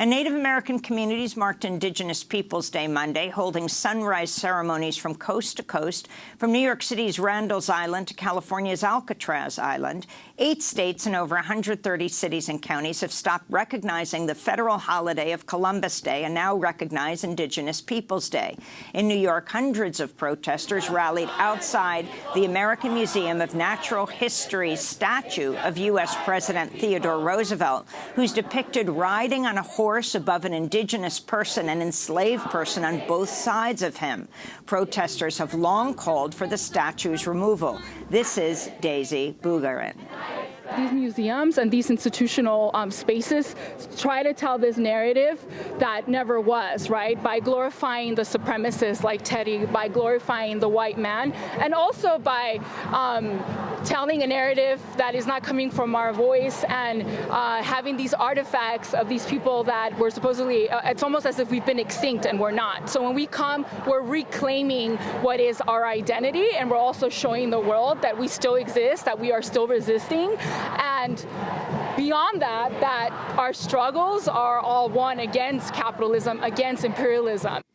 And Native American communities marked Indigenous Peoples Day Monday, holding sunrise ceremonies from coast to coast, from New York City's Randall's Island to California's Alcatraz Island. Eight states and over 130 cities and counties have stopped recognizing the federal holiday of Columbus Day and now recognize Indigenous Peoples Day. In New York, hundreds of protesters rallied outside the American Museum of Natural History's statue of U.S. President Theodore Roosevelt, who's depicted riding on a horse horse above an indigenous person and enslaved person on both sides of him. Protesters have long called for the statue's removal. This is Daisy Bugarin these museums and these institutional um, spaces try to tell this narrative that never was, right? By glorifying the supremacists like Teddy, by glorifying the white man, and also by um, telling a narrative that is not coming from our voice and uh, having these artifacts of these people that were supposedly, uh, it's almost as if we've been extinct and we're not. So when we come, we're reclaiming what is our identity and we're also showing the world that we still exist, that we are still resisting, and beyond that, that our struggles are all one against capitalism, against imperialism.